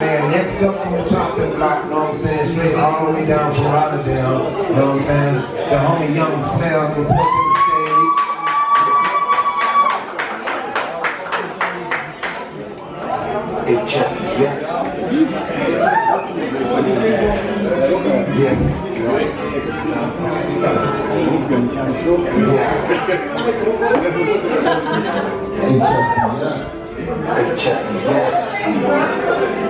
And next up on the chopping block, know what I'm saying, straight all the way down from Rotterdam, You know what I'm saying, the homie Young Flair report to the stage. Hey, yeah. Yeah. Yeah. Hey, yes. Just want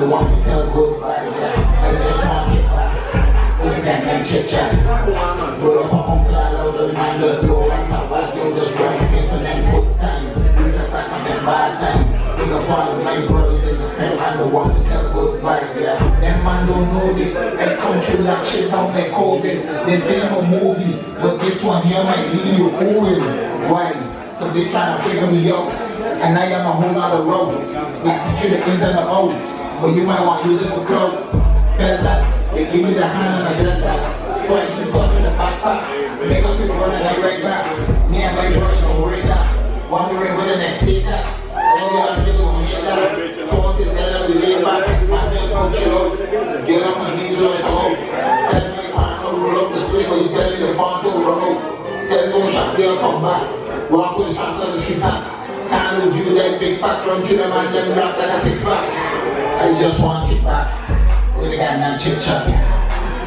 the one to tell goodbye. Yeah, I just want to back. We can get chit chat. Pull up on the I know the man don't blow up. Back to the country, it's an good thing. You can back on that bad thing. Pick up all of my brothers in the back. I'm the one to tell goodbye. Yeah, them man don't know this. That country like shit out like COVID. This ain't no movie, but this one here might leave you going. Why? So they trying to figure me out. And I am a whole lot of road. They teach you the ins and the outs. But you might want to use this clout. Felt that. They give me the hand and I did that. Twice you stuff in the backpack. Make us people running like right back. Me and my brothers don't worry that. Worry with the next take that. All the other niggas gon' hit that. Phone sit down and we lay back. My just don't chill out. Get on my knees on the hoe. Tell me I don't roll up the split, but you tell me the phone to roll out. Tell me oh, don't shot, they'll come back. Walk with the shot cause the streets hot. Can't lose you that big fat run to them and them black like a six pack. I just want it back. With the guy man chit chat.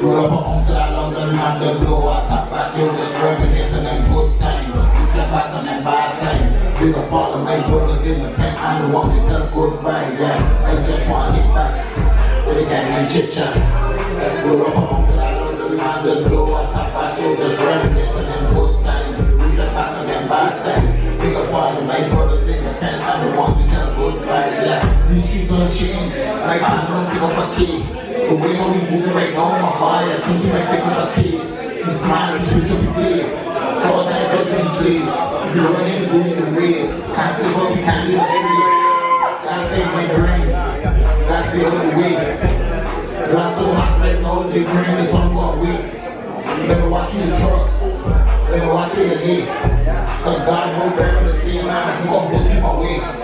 Roll up a pump to that London man, the blow out top back. You just reminiscing them good times. Flip back on them bad times. Big up all of my brothers in the pen. I'm the one to tell goodbye. Yeah, I just want it back. With the guy man chit chat. Roll up a pump to that London man, the blow out top back. You just reminiscing them good times. Flip back on them bad times. Big up all of my brothers in the pen. I'm the one to tell goodbye. Yeah, these don't change. Like I don't up a kid. The way we moving right now, my body, I think he might pick up a kid. He's smiling, he switch up place. All that goes in place. You're running in the race. Can't say what we can't do tree. That's it, my brain. That's the only way. Not so hot right now, they bring this on one way. You better watch your trust. Better watch your leg. Cause God won't bear the same man. I'm gonna put him away.